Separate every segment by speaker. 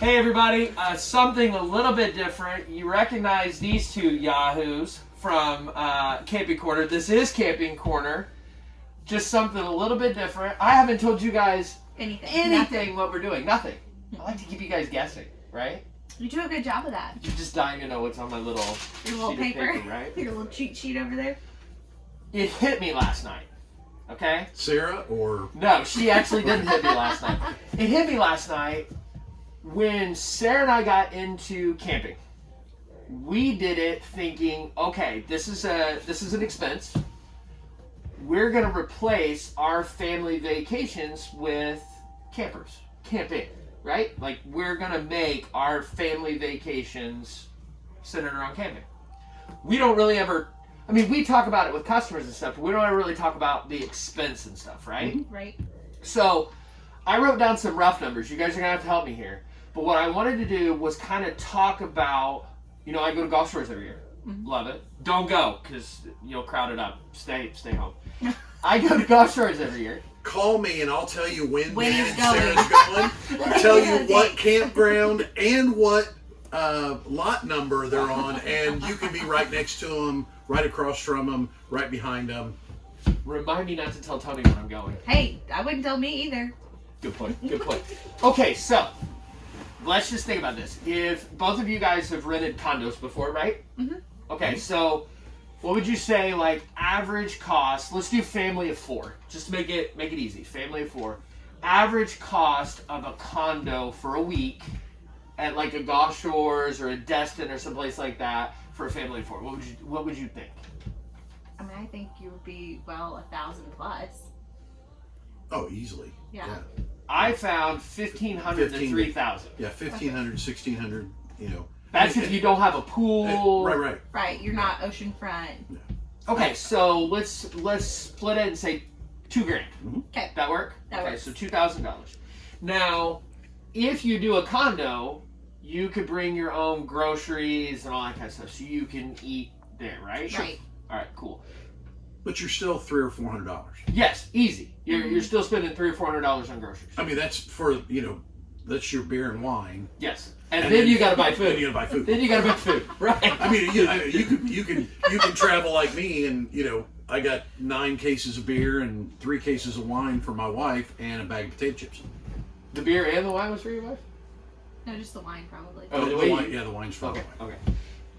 Speaker 1: Hey everybody, uh, something a little bit different. You recognize these two yahoos from uh, Camping Corner. This is Camping Corner. Just something a little bit different. I haven't told you guys
Speaker 2: Anything.
Speaker 1: anything what we're doing. Nothing. I like to keep you guys guessing, right?
Speaker 2: You do a good job of that.
Speaker 1: You're just dying to know what's on my little
Speaker 2: Your little
Speaker 1: sheet
Speaker 2: paper.
Speaker 1: of paper, right?
Speaker 2: Your little cheat sheet over there.
Speaker 1: It hit me last night. Okay?
Speaker 3: Sarah or
Speaker 1: No, she actually didn't hit me last night. It hit me last night when Sarah and I got into camping. We did it thinking, okay, this is a this is an expense. We're gonna replace our family vacations with campers, camping, right? Like we're gonna make our family vacations centered around camping. We don't really ever. I mean, we talk about it with customers and stuff, but we don't ever really talk about the expense and stuff, right?
Speaker 2: Right.
Speaker 1: So I wrote down some rough numbers. You guys are gonna have to help me here. But what I wanted to do was kind of talk about, you know, I go to Gulf Shores every year. Love it. Don't go because you'll crowd it up. Stay, stay home. I go to Gulf Shores every year.
Speaker 3: call me and I'll tell you when,
Speaker 2: When
Speaker 3: me
Speaker 2: he's going.
Speaker 3: Sarah's going. tell you what campground and what uh, lot number they're on, and you can be right next to them, right across from them, right behind them.
Speaker 1: Remind me not to tell Tony when I'm going.
Speaker 2: Hey, I wouldn't tell me either.
Speaker 1: Good point. Good point. Okay, so let's just think about this. If both of you guys have rented condos before, right?
Speaker 2: Mhm.
Speaker 1: Okay, so what would you say like average cost? Let's do family of four, just to make it make it easy. Family of four. Average cost of a condo for a week at like a Gulf Shores or a Destin or someplace like that for a family of four. What would you What would you think?
Speaker 2: I mean, I think you would be well a thousand plus.
Speaker 3: Oh, easily.
Speaker 2: Yeah.
Speaker 3: Yeah,
Speaker 1: I found fifteen hundred to three thousand.
Speaker 3: yeah 1500, 1600, you know.
Speaker 1: That's if you don't have a pool.
Speaker 3: Right, right.
Speaker 2: Right. You're not oceanfront.
Speaker 1: Okay, so let's let's split it and say two grand.
Speaker 3: Mhm.
Speaker 2: Okay.
Speaker 1: That work?
Speaker 2: That
Speaker 1: okay,
Speaker 2: works.
Speaker 1: so two thousand dollars. Now, if you do a condo, you could bring your own groceries and all that kind of stuff, so you can eat there, right?
Speaker 2: Right.
Speaker 1: All right, cool.
Speaker 3: But you're still three or four hundred dollars.
Speaker 1: Yes, easy. You're,
Speaker 2: Mm-hmm.
Speaker 1: you're still spending three or four hundred dollars on groceries.
Speaker 3: I mean, that's for you know, that's your beer and wine.
Speaker 1: Yes, and, then, you got to buy
Speaker 3: Then
Speaker 1: food.
Speaker 3: you gotta buy food.
Speaker 1: Then you got to buy food, right?
Speaker 3: I mean, you, I- you can you can you can travel like me, and you know, I got nine cases of beer and three cases of wine for my wife, and a bag of potato chips.
Speaker 1: the beer and the wine was for your wife.
Speaker 2: No, just the wine probably.
Speaker 1: Oh,
Speaker 3: the,
Speaker 1: the
Speaker 3: wine, yeah, the wine's for
Speaker 1: Okay,
Speaker 3: the wine.
Speaker 1: okay.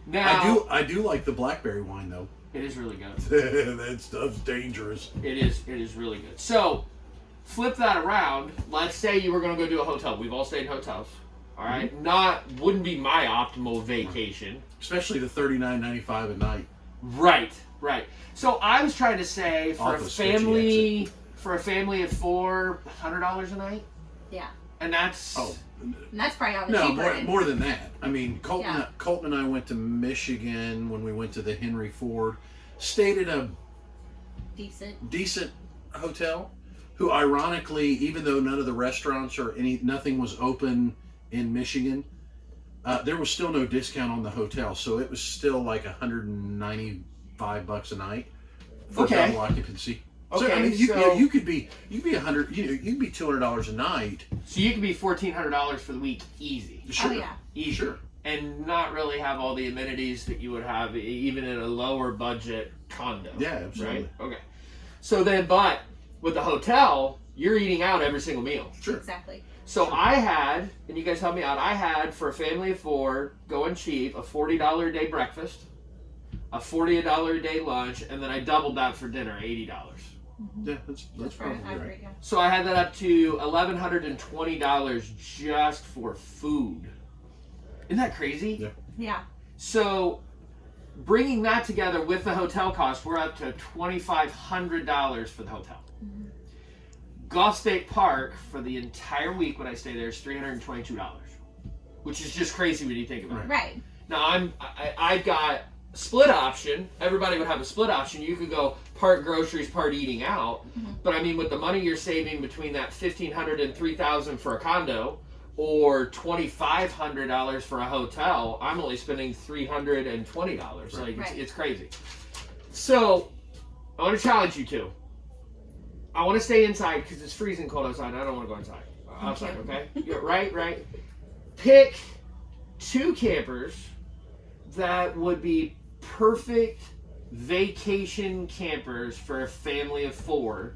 Speaker 1: Now
Speaker 3: I do I do like the blackberry wine though.
Speaker 1: It is really good.
Speaker 3: that stuff's dangerous.
Speaker 1: It is. It is really good. So, flip that around. Let's say you were going to go do a hotel. We've all stayed in hotels. All right? Mm-hmm. Not wouldn't be my optimal vacation.
Speaker 3: Especially the thirty nine ninety five a night.
Speaker 1: Right. Right. So I was trying to say for
Speaker 3: Off
Speaker 1: a
Speaker 3: a
Speaker 1: family for a family of four, hundred dollars a night,
Speaker 2: Yeah.
Speaker 1: and that's
Speaker 3: Oh
Speaker 2: And that's probably on the
Speaker 3: no,
Speaker 2: cheaper
Speaker 3: more,
Speaker 2: end.
Speaker 3: more than that. I mean, Colton,
Speaker 2: Yeah.
Speaker 3: Colton and I went to Michigan when we went to the Henry Ford. Stayed at a
Speaker 2: Decent.
Speaker 3: decent hotel who ironically even though none of the restaurants or any nothing was open in michigan uh, there was still no discount on the hotel so it was still like 195 bucks a night for
Speaker 1: Okay.
Speaker 3: double occupancy so i mean you,
Speaker 1: so-
Speaker 3: yeah, you could be you could be 100 you know you'd be 200 dollars a night
Speaker 1: so you could be fourteen hundred dollars for the week, easy,
Speaker 3: sure
Speaker 2: Oh yeah.
Speaker 1: easy,
Speaker 3: sure
Speaker 1: and not really have all the amenities that you would have even in a lower budget condo.
Speaker 3: yeah absolutely
Speaker 1: Right. Okay. So then, but with the hotel, you're eating out every single meal.
Speaker 3: sure
Speaker 2: Exactly.
Speaker 1: So I had, and you guys help me out. I had for a family of four, going cheap, a forty dollar a day breakfast, a forty dollar a day lunch, and then I doubled that for dinner, eighty dollars. Mm-hmm.
Speaker 3: yeah that's that's
Speaker 2: For an
Speaker 3: probably right
Speaker 2: average, yeah.
Speaker 1: So I had that up to eleven hundred and twenty dollars just for food. Isn't that crazy?
Speaker 3: Yeah.
Speaker 2: Yeah.
Speaker 1: So, bringing that together with the hotel cost, we're up to twenty five hundred dollars for the hotel. Mm-hmm. Gulf State Park for the entire week when I stay there is three hundred and twenty two dollars, which is just crazy when you think about it.
Speaker 2: Right.
Speaker 1: Now I'm I, I've got a split option. Everybody would have a split option. You could go part groceries, part eating out. Mm-hmm. But I mean, with the money you're saving between that fifteen hundred and three thousand for a condo, or twenty five hundred dollars for a hotel, I'm only spending three hundred and twenty dollars. Like it's,
Speaker 2: Right.
Speaker 1: it's crazy. So I want to challenge you two. I want to stay inside because it's freezing cold outside. I don't want to go inside. Outside, okay? Yeah, right, right. pick two campers that would be perfect vacation campers for a family of four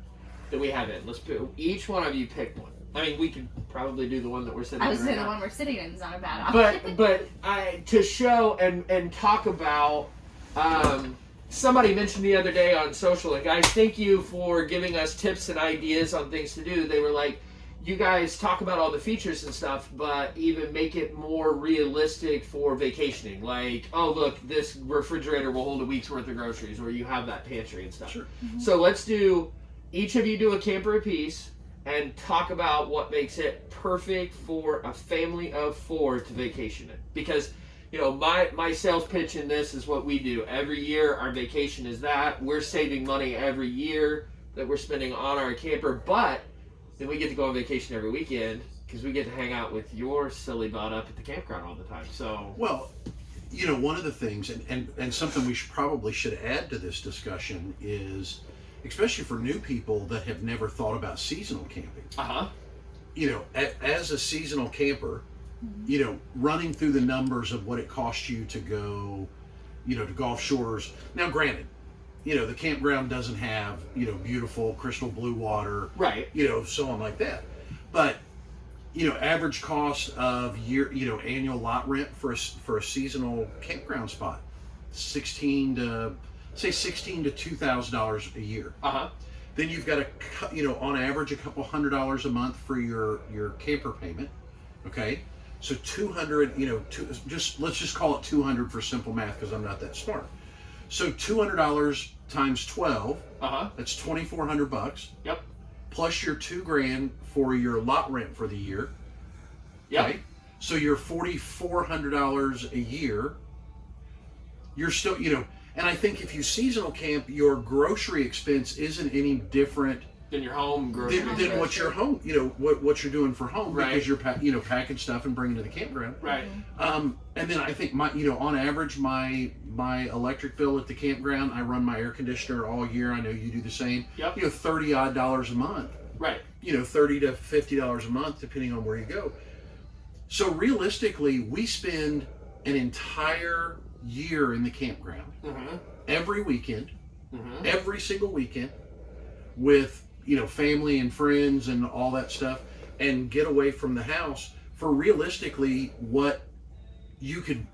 Speaker 1: that we have in. Let's put each one of you pick one. I mean, we could probably do the one that we're sitting
Speaker 2: I was
Speaker 1: in right
Speaker 2: the
Speaker 1: now.
Speaker 2: one we're sitting in is not a bad
Speaker 1: but
Speaker 2: option.
Speaker 1: but I to show and and talk about um, somebody mentioned the other day on social and guys thank you for giving us tips and ideas on things to do they were like you guys talk about all the features and stuff but even make it more realistic for vacationing like oh look this refrigerator will hold a week's worth of groceries or you have that pantry and stuff
Speaker 3: Sure. Mm-hmm.
Speaker 1: so let's do each of you do a camper apiece and talk about what makes it perfect for a family of four to vacation in. Because, you know, my, my sales pitch in this is what we do. Every year, our vacation is that. We're saving money every year that we're spending on our camper, but then we get to go on vacation every weekend because we get to hang out with your silly butt up at the campground all the time. So,
Speaker 3: Well, you know, one of the things, and, and, and something we should probably should add to this discussion is, especially for new people that have never thought about seasonal camping.
Speaker 1: uh huh.
Speaker 3: You know, a, as a seasonal camper, you know, running through the numbers of what it costs you to go, you know, to Gulf Shores. Now, granted, you know, the campground doesn't have, you know, beautiful crystal blue water,
Speaker 1: Right.
Speaker 3: you know, so on like that. But you know, average cost of year, you know, annual lot rent for a, for a seasonal campground spot, sixteen to say sixteen to two thousand dollars a year.
Speaker 1: Uh huh.
Speaker 3: Then you've got a, you know, on average a couple hundred dollars a month for your your camper payment. Okay, so two hundred, you know, two, just let's just call it two hundred for simple math because I'm not that smart. So two hundred dollars times twelve,
Speaker 1: Uh huh.
Speaker 3: that's twenty four hundred bucks
Speaker 1: Yep.
Speaker 3: plus your two grand for your lot rent for the year.
Speaker 1: Yep.
Speaker 3: Okay? So your forty four hundred dollars a year. You're still, you know, and I think if you seasonal camp, your grocery expense isn't any different
Speaker 1: Then your home grocery.
Speaker 3: than, than what your home, you know, what what you're doing for home
Speaker 1: Right.
Speaker 3: because you're pack, you know packing stuff and bringing to the campground.
Speaker 1: Right.
Speaker 3: Um, and then I think my, you know, on average, my my electric bill at the campground, I run my air conditioner all year. I know you do the same.
Speaker 1: Yep.
Speaker 3: You know, thirty odd dollars a month
Speaker 1: Right.
Speaker 3: you know, thirty to fifty dollars a month, depending on where you go. So realistically, we spend an entire year in the campground
Speaker 1: Mm-hmm.
Speaker 3: every weekend,
Speaker 1: Mm-hmm.
Speaker 3: every single weekend, with you know family and friends and all that stuff, and get away from the house for realistically what you could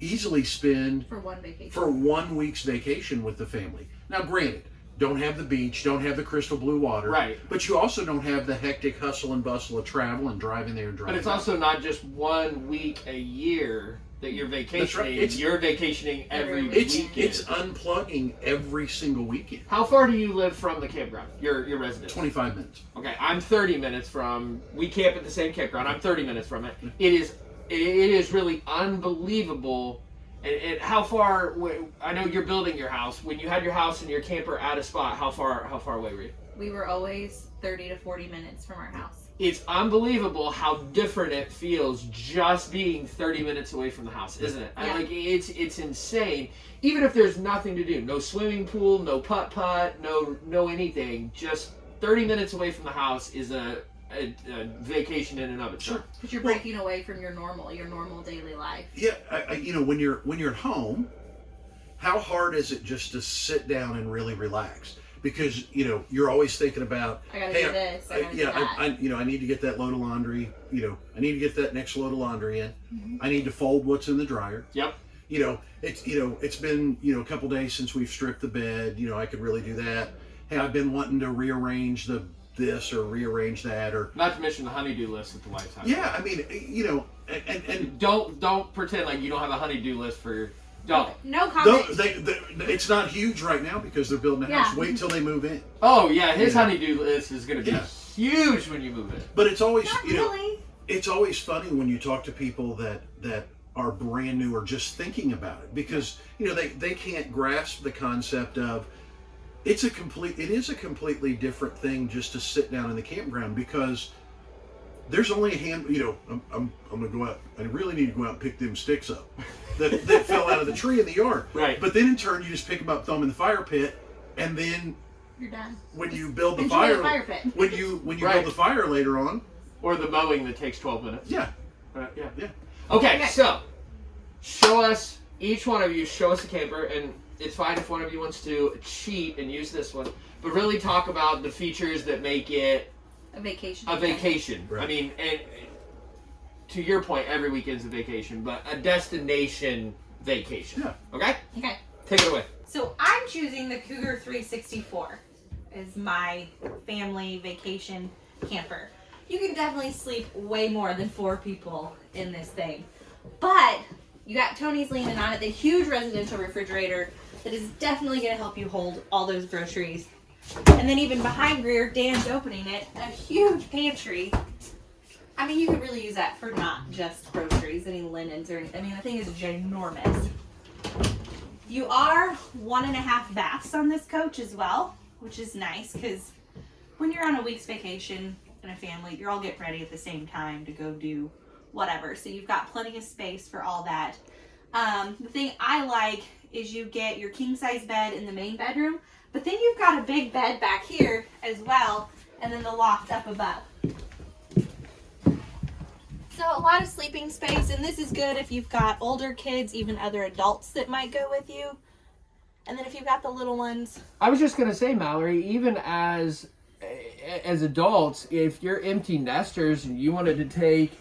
Speaker 3: easily spend
Speaker 2: for one vacation.
Speaker 3: for one week's vacation with the family. Now, granted, don't have the beach, don't have the crystal blue water,
Speaker 1: Right.
Speaker 3: But you also don't have the hectic hustle and bustle of travel and driving there and driving.
Speaker 1: But it's
Speaker 3: back.
Speaker 1: also not just one week a year that you're vacationing.
Speaker 3: It's-
Speaker 1: you're vacationing every
Speaker 2: Every
Speaker 3: it's
Speaker 1: weekend.
Speaker 3: it's unplugging every single weekend.
Speaker 1: How far do you live from the campground? Your your residence.
Speaker 3: Twenty five minutes.
Speaker 1: Okay, I'm 30 minutes from. We camp at the same campground. I'm 30 minutes from it. It is it, it is really unbelievable. And, and how far? I know you're building your house. When you had your house and your camper at a spot, how far how far away were you?
Speaker 2: we were always 30 to 40 minutes from our house.
Speaker 1: It's unbelievable how different it feels just being 30 minutes away from the house, isn't it? I-
Speaker 2: Yeah.
Speaker 1: Like it's it's insane. Even if there's nothing to do, no swimming pool, no putt putt, no no anything, just 30 minutes away from the house is a, a, a vacation in and of itself.
Speaker 2: Sure, Because you're
Speaker 3: Well-
Speaker 2: breaking away from your normal, your normal daily life.
Speaker 3: Yeah, I, I, you know when you're when you're at home, how hard is it just to sit down and really relax? Because you know you're always thinking about
Speaker 2: I gotta
Speaker 3: Hey,
Speaker 2: do this. I,
Speaker 3: I,
Speaker 2: gotta
Speaker 3: yeah,
Speaker 2: do that.
Speaker 3: I, I, you know, I need to get that load of laundry. You know, I need to get that next load of laundry in.
Speaker 2: Mhm.
Speaker 3: I need to fold what's in the dryer.
Speaker 1: Yep.
Speaker 3: You know, it's you know, it's been you know a couple days since we've stripped the bed. You know, I could really do that. Hey, I've been wanting to rearrange the this or rearrange that or
Speaker 1: Not to mention the honeydew list at the White House.
Speaker 3: yeah. I mean, you know, and and, and
Speaker 1: Don't don't pretend like you don't have a honeydew list for your don't.
Speaker 2: no comment.
Speaker 3: those, they, they, it's not huge right now because they're building a house. Wait till they move in.
Speaker 1: Oh yeah, his
Speaker 3: Yeah.
Speaker 1: honeydew list is gonna be
Speaker 3: Yeah.
Speaker 1: huge when you move in.
Speaker 3: But it's always
Speaker 2: Not
Speaker 3: you know.
Speaker 2: really.
Speaker 3: it's always funny when you talk to people that that are brand new or just thinking about it because you know they they can't grasp the concept of it's a complete it is a completely different thing just to sit down in the campground because there's only a hand you know I'm, I'm, I'm gonna go out I really need to go out and pick them sticks up that, that fell out of the tree in the yard
Speaker 1: Right.
Speaker 3: but then in turn you just pick them up throw them in the fire pit and then
Speaker 2: You're done.
Speaker 3: when you build the fire,
Speaker 2: the fire pit.
Speaker 3: when you when you
Speaker 1: Right.
Speaker 3: build the fire later on
Speaker 1: Or the mowing that takes 12 minutes.
Speaker 3: yeah.
Speaker 1: Uh, yeah.
Speaker 3: Yeah.
Speaker 1: Okay,
Speaker 2: Okay.
Speaker 1: so show us each one of you. Show us a camper, and it's fine if one of you wants to cheat and use this one, but really talk about the features that make it
Speaker 2: A vacation.
Speaker 1: a vacation. I mean, and to your point, every weekend's a vacation, but a destination vacation.
Speaker 3: Yeah.
Speaker 1: Okay,
Speaker 2: Okay.
Speaker 1: take it away.
Speaker 4: So I'm choosing the Cougar 364 as my family vacation camper. You can definitely sleep way more than four people in this thing. But you got Tony's leaning on it, the huge residential refrigerator that is definitely going to help you hold all those groceries. And then even behind Greer, Dan's opening it, a huge pantry. I mean, you could really use that for not just groceries, any linens or anything. I mean, the thing is ginormous. You are one and a half baths on this coach as well, which is nice because when you're on a week's vacation and a family, you're all getting ready at the same time to go do whatever. So you've got plenty of space for all that. Um, the thing I like is you get your king size bed in the main bedroom, but then you've got a big bed back here as well, and then the loft up above. So a lot of sleeping space, and this is good if you've got older kids, even other adults that might go with you. And then if you've got the little ones,
Speaker 1: I was just gonna say, Mallory, even as as adults, if you're empty nesters and you wanted to take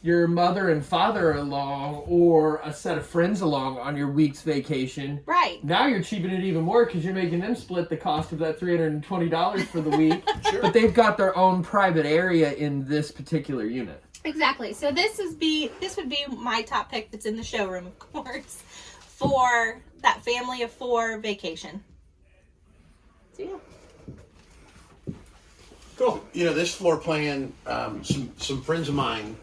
Speaker 1: your mother and father along or a set of friends along on your week's vacation,
Speaker 4: right?
Speaker 1: now you're cheaping it even more because you're making them split the cost of that $320 for the week.
Speaker 3: Sure.
Speaker 1: But they've got their own private area in this particular unit.
Speaker 4: Exactly. So this is be this would be my top pick that's in the showroom, of course, for that family of four vacation. So yeah.
Speaker 3: Cool. You know, this floor plan, um, some some friends of mine,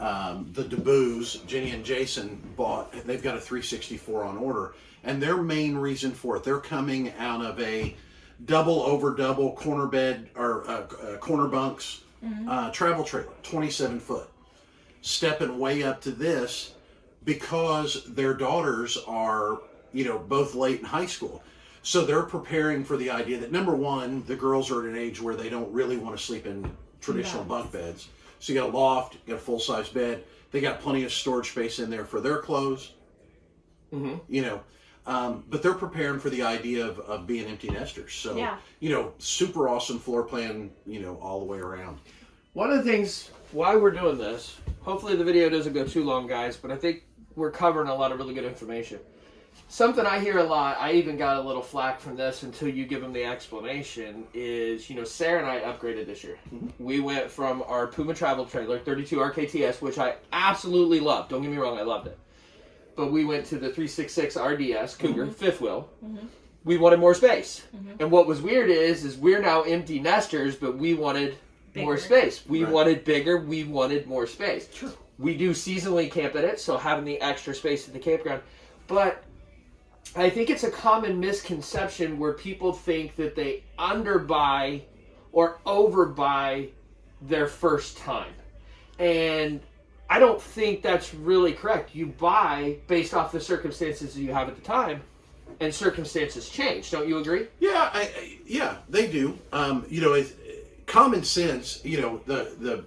Speaker 3: um, the DeBoos, Jenny and Jason bought. They've got a 364 on order, and their main reason for it, they're coming out of a double over double corner bed or uh, uh, corner bunks uh, travel trailer, 27 foot, stepping way up to this because their daughters are, you know, both late in high school. So they're preparing for the idea that number one, the girls are at an age where they don't really want to sleep in traditional bunk beds. So you got a loft, you got a full size bed. They got plenty of storage space in there for their clothes.
Speaker 1: Mm-hmm.
Speaker 3: You know, um, but they're preparing for the idea of, of being empty nesters. So
Speaker 4: Yeah.
Speaker 3: you know, super awesome floor plan. You know, all the way around.
Speaker 1: One of the things why we're doing this, hopefully the video doesn't go too long, guys, but I think we're covering a lot of really good information. Something I hear a lot, I even got a little flack from this until you give them the explanation, is, you know, Sarah and I upgraded this year. Mm-hmm. We went from our Puma travel trailer, 32 RKTS, which I absolutely loved. Don't get me wrong, I loved it. But we went to the 366 RDS Cougar, mm-hmm. fifth wheel. Mm-hmm. We wanted more space. And what was weird is, is we're now empty nesters, but we wanted more space. We
Speaker 3: Right.
Speaker 1: wanted bigger. We wanted more space.
Speaker 3: Sure.
Speaker 1: We do seasonally camp at it, so having the extra space at the campground. But I think it's a common misconception where people think that they underbuy or overbuy their first time. And I don't think that's really correct. You buy based off the circumstances that you have at the time, and circumstances change. Don't you agree?
Speaker 3: Yeah, I, I, yeah, they do. Um, you know, it's, common sense. You know, the the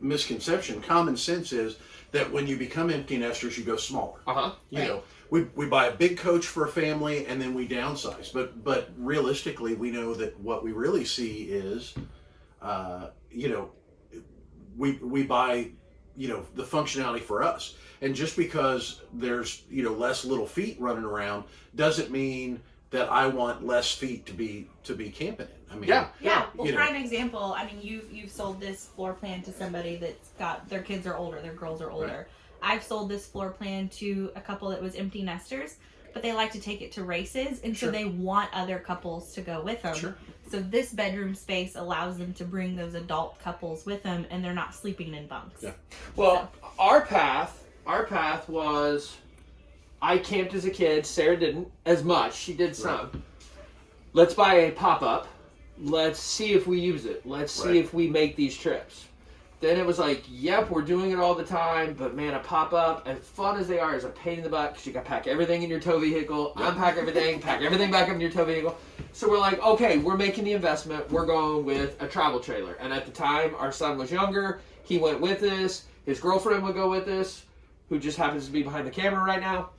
Speaker 3: misconception. Common sense is that when you become empty nesters, you go smaller.
Speaker 1: Uh huh.
Speaker 3: You know, we, we buy a big coach for a family and then we downsize. But but realistically, we know that what we really see is, uh, you know, we we buy, you know, the functionality for us. And just because there's you know less little feet running around doesn't mean that I want less feet to be to be camping in. I mean,
Speaker 1: Yeah.
Speaker 4: Yeah. Well,
Speaker 3: You know.
Speaker 4: example. I mean, you've you've sold this floor plan to somebody that's got their kids are older, their girls are older. I've sold this floor plan to a couple that was empty nesters, but they like to take it to races, and
Speaker 3: Sure.
Speaker 4: so they want other couples to go with them.
Speaker 3: Sure.
Speaker 4: So this bedroom space allows them to bring those adult couples with them, and they're not sleeping in bunks.
Speaker 3: Yeah.
Speaker 1: Well, our path, our path was, I camped as a kid. Sarah didn't as much. She did some. Let's buy a pop up. Let's see if we use it. Let's see
Speaker 3: Right.
Speaker 1: if we make these trips. Then it was like, yep, we're doing it all the time, but man, a pop up, as fun as they are, is a pain in the butt because you got to pack everything in your tow vehicle, unpack everything, pack everything back up in your tow vehicle. So we're like, okay, we're making the investment. We're going with a travel trailer. And at the time, our son was younger. He went with us. His girlfriend would go with us, who just happens to be behind the camera right now.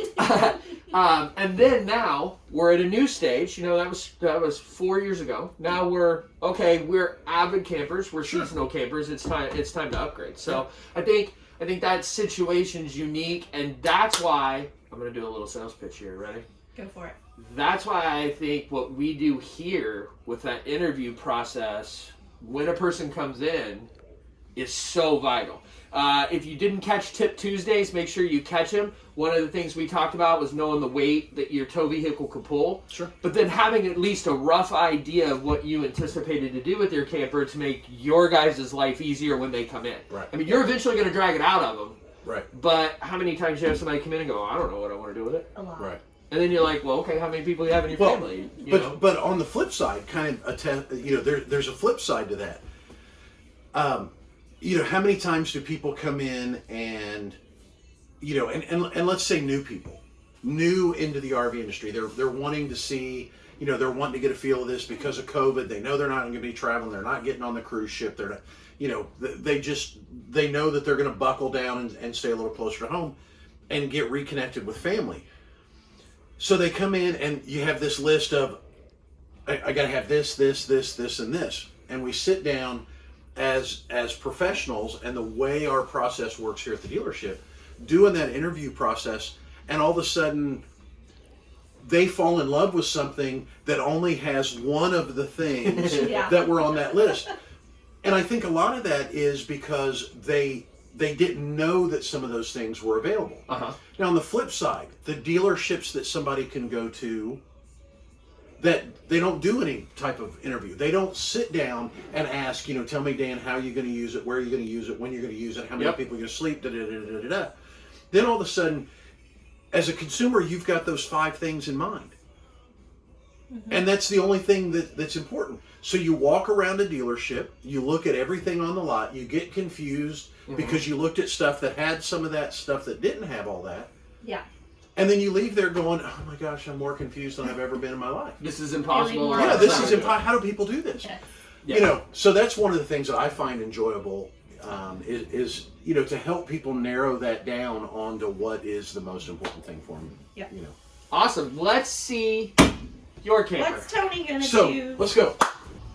Speaker 1: um, and then now we're at a new stage. You know that was that was four years ago. Now we're okay. We're avid campers. We're seasonal campers. It's time. It's time to upgrade. So I think I think that situation's unique, and that's why I'm gonna do a little sales pitch here. Ready?
Speaker 4: Go for it.
Speaker 1: That's why I think what we do here with that interview process when a person comes in is so vital. Uh, if you didn't catch Tip Tuesdays, make sure you catch him. One of the things we talked about was knowing the weight that your tow vehicle could pull.
Speaker 3: Sure.
Speaker 1: But then having at least a rough idea of what you anticipated to do with your camper to make your guys' life easier when they come in.
Speaker 3: Right.
Speaker 1: I mean, you're eventually going to drag it out of them.
Speaker 3: Right.
Speaker 1: But how many times do you have somebody come in and go, I don't know what I want to do with it?
Speaker 4: A lot.
Speaker 3: Right.
Speaker 1: And then you're like, well, okay, how many people do you have in your
Speaker 3: Well,
Speaker 1: family? You
Speaker 3: but
Speaker 1: know?
Speaker 3: but on the flip side, kind of attend, you know, there, there's a flip side to that. Um, you know, how many times do people come in and, you know, and, and, and let's say new people, new into the RV industry, they're they're wanting to see, you know, they're wanting to get a feel of this because of COVID. They know they're not going to be traveling. They're not getting on the cruise ship. They're not, you know, they just they know that they're going to buckle down and, and stay a little closer to home, and get reconnected with family. So they come in and you have this list of, I, I got to have this, this, this, this, and this, and we sit down as as professionals, and the way our process works here at the dealership, doing that interview process, and all of a sudden. They fall in love with something that only has one of the things
Speaker 4: Yeah.
Speaker 3: that were on that list, and I think a lot of that is because they they didn't know that some of those things were available.
Speaker 1: uh-huh.
Speaker 3: Now, on the flip side, the dealerships that somebody can go to that they don't do any type of interview. They don't sit down and ask, you know, tell me, Dan, how you're going to use it, where are you're going to use it, when you're going to use it, how many
Speaker 1: Yep.
Speaker 3: people are going to sleep, da da da da da da. Then all of a sudden, as a consumer, you've got those five things in mind. Mm-hmm. And that's the only thing that, that's important. So you walk around a dealership, you look at everything on the lot, you get confused mm-hmm. because you looked at stuff that had some of that stuff that didn't have all that.
Speaker 4: Yeah.
Speaker 3: And then you leave there going, oh my gosh, I'm more confused than I've ever been in my life.
Speaker 1: This is impossible.
Speaker 4: more
Speaker 3: Yeah, this is impossible. How do people do this?
Speaker 4: Yes.
Speaker 1: Yeah.
Speaker 3: You know, so that's one of the things that I find enjoyable um, is, is, you know, to help people narrow that down onto what is the most important thing for them.
Speaker 4: Yeah.
Speaker 3: You know.
Speaker 1: Awesome. Let's see your camper.
Speaker 4: What's Tony gonna
Speaker 3: So
Speaker 4: do?
Speaker 3: let's go.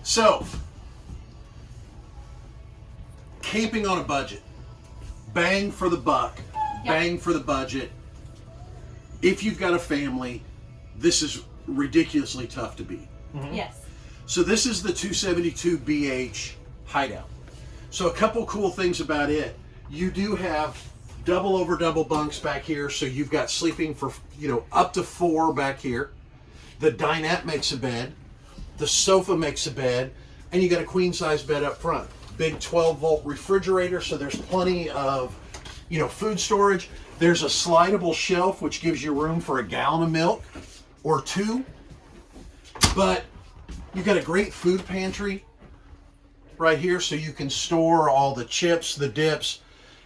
Speaker 3: So, camping on a budget, bang for the buck, bang for the budget. If you've got a family, this is ridiculously tough to beat. Mm-hmm.
Speaker 4: Yes.
Speaker 3: So this is the 272 BH hideout. So a couple cool things about it. You do have double over double bunks back here, so you've got sleeping for you know up to four back here. The dinette makes a bed. The sofa makes a bed, and you got a queen size bed up front. Big 12 volt refrigerator, so there's plenty of you know food storage. There's a slidable shelf which gives you room for a gallon of milk or two. But You've got a great food pantry right here, so you can store all the chips, the dips,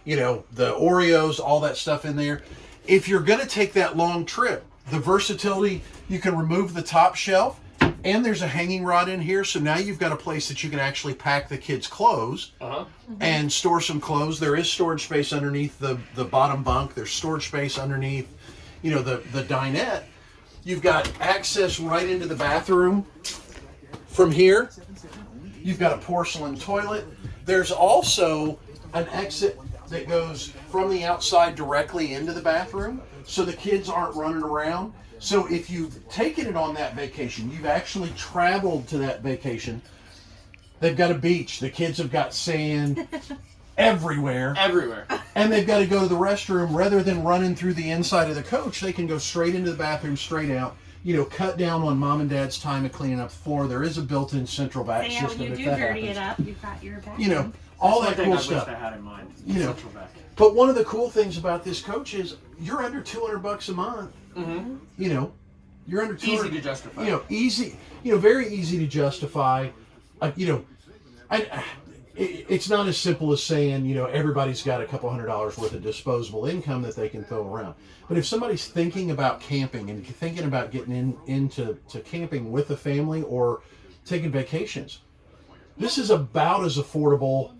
Speaker 3: you know, the Oreos, all that stuff in there. If you're going to take that long trip, the versatility, you can remove the top shelf, and there's a hanging rod in here, so now you've got a place that you can actually pack the kids' clothes
Speaker 1: Uh-huh.
Speaker 3: and store some clothes. There is storage space underneath the, the bottom bunk. There's storage space underneath, you know, the, the dinette. You've got access right into the bathroom from here. You've got a porcelain toilet. There's also an exit that goes from the outside directly into the bathroom so the kids aren't running around. So if you've taken it on that vacation, you've actually traveled to that vacation. They've got a beach. The kids have got sand everywhere
Speaker 1: Everywhere.
Speaker 3: and they've got to go to the restroom rather than running through the inside of the coach they can go straight into the bathroom straight out you know cut down on mom and dad's time of cleaning up the floor there is a built-in central vac
Speaker 4: So yeah, when you
Speaker 3: if
Speaker 4: do
Speaker 3: that
Speaker 4: dirty
Speaker 3: happens
Speaker 4: it up, you've got your back.
Speaker 3: you know all
Speaker 1: That's
Speaker 3: that cool
Speaker 1: thing I
Speaker 3: stuff
Speaker 1: wished I had in mind.
Speaker 3: You know.
Speaker 1: Central vac.
Speaker 3: but one of the cool things about this coach is you're under 200 bucks a month
Speaker 1: Mhm.
Speaker 3: you know you're under
Speaker 1: Easy to justify.
Speaker 3: you know easy you know very easy to justify uh, you know I, it, it's not as simple as saying you know everybody's got a couple hundred dollars worth of disposable income that they can throw around but if somebody's thinking about camping and thinking about getting in into to camping with a family or taking vacations this is about as affordable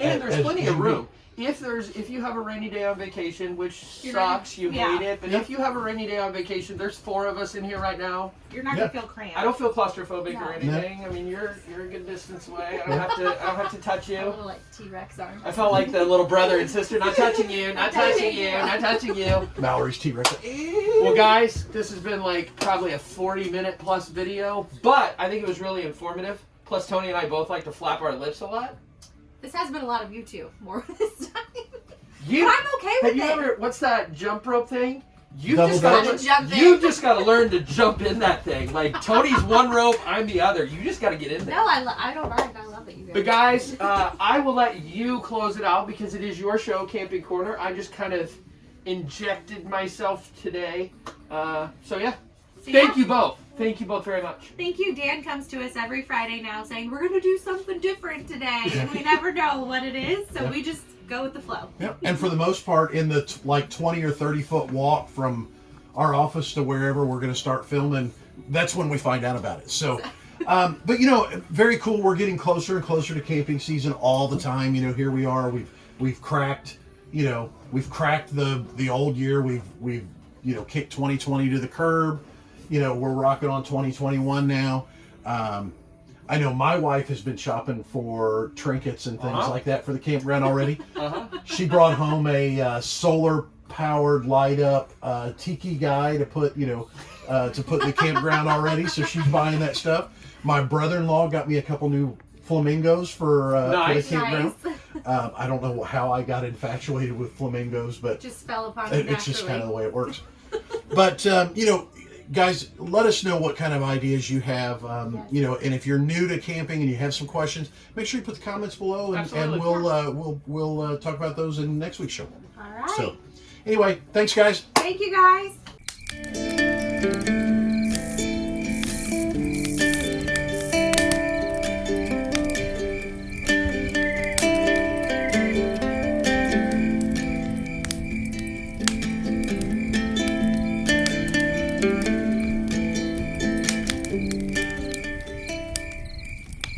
Speaker 1: and
Speaker 3: as-
Speaker 1: there's plenty of room. If there's if you have a rainy day on vacation, which
Speaker 2: You're
Speaker 1: sucks, you
Speaker 4: yeah.
Speaker 1: hate it, but
Speaker 3: Yeah.
Speaker 1: if you have a rainy day on vacation, there's four of us in here right now.
Speaker 4: You're not
Speaker 3: Yeah.
Speaker 4: gonna feel cramped.
Speaker 1: I don't feel claustrophobic
Speaker 2: No.
Speaker 1: or anything. I mean, you're you're a good distance away. I don't have to I don't have to touch
Speaker 2: A
Speaker 1: you.
Speaker 2: little like T Rex arm.
Speaker 1: I felt like the little brother and sister, not touching you, not touching you, not touching you.
Speaker 3: Mallory's T Rex.
Speaker 1: Well, guys, this has been like probably a 40 minute plus video, but I think it was really informative. Plus, Tony and I both like to flap our lips a lot.
Speaker 2: This has been a lot of you two more this time.
Speaker 1: You
Speaker 4: But I'm okay with
Speaker 1: have you
Speaker 4: it.
Speaker 1: ever? What's that jump rope thing? You
Speaker 3: Double
Speaker 1: just gotta,
Speaker 2: Gotta jump in.
Speaker 1: you just gotta learn to jump in that thing. Like Tony's one rope, I'm the other. You just gotta get in there.
Speaker 2: No, I, lo- I don't mind. I love it, you guys.
Speaker 1: But guys, uh, I will let you close it out because it is your show, Camping Corner. I just kind of injected myself today. Uh, so yeah,
Speaker 4: So,
Speaker 1: thank
Speaker 4: yeah.
Speaker 1: you both. Thank you both very much.
Speaker 4: Thank you. Dan comes to us every Friday now saying we're gonna do something different today, and we never know what it is, so
Speaker 3: Yeah.
Speaker 4: we just go with the flow.
Speaker 3: Yep. And for the most part, in the t- like 20 or 30 foot walk from our office to wherever we're going to start filming, that's when we find out about it. So, um, but you know, very cool. We're getting closer and closer to camping season all the time. You know, here we are. We've we've cracked. You know, we've cracked the the old year. We've we've you know kicked 2020 to the curb. You know, we're rocking on 2021 now. Um, I know my wife has been shopping for trinkets and things
Speaker 1: Uh-huh.
Speaker 3: like that for the campground already
Speaker 1: Uh huh.
Speaker 3: she brought home a uh, solar powered light up uh, tiki guy to put you know uh, to put in the campground already so she's buying that stuff my brother-in-law got me a couple new flamingos for, uh,
Speaker 1: Nice.
Speaker 3: for the campground
Speaker 2: nice.
Speaker 3: um, i don't know how i got infatuated with flamingos but
Speaker 2: just fell upon
Speaker 3: it- it's just kind of the way it works but um, you know guys let us know what kind of ideas you have um, you know and if you're new to camping and you have some questions make sure you put the comments below and, and we'll uh, we'll we'll uh, talk about those in next week's show
Speaker 4: All right.
Speaker 3: so anyway thanks guys
Speaker 4: Thank you guys.